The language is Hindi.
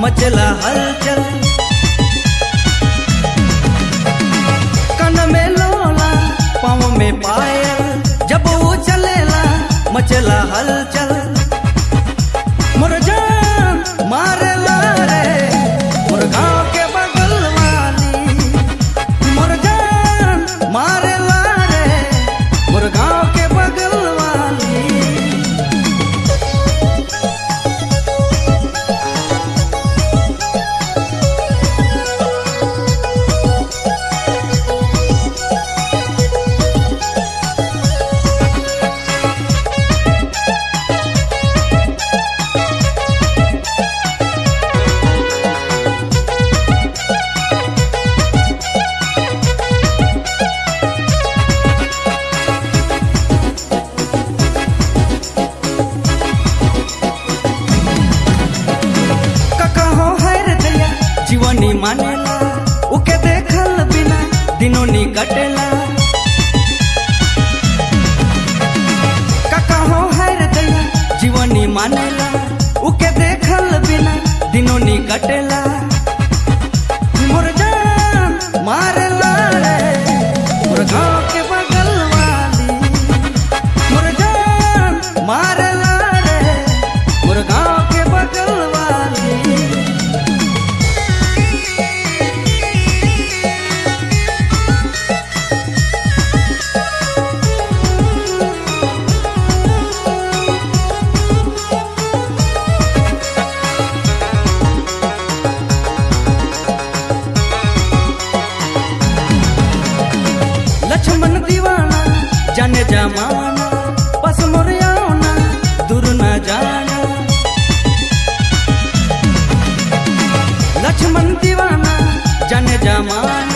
मचला हलचल। कन में लोला पाँव में पायल। जीवनी मानेला, उके देखल बिना दिनों नी कटेला। काका है रे दैया जीवनी मानेला, उके देखल बिना दिनों नी कटेला। जमाना बस मुरियाना दूर न जाना। लक्ष्मण दीवाना जन जमाना।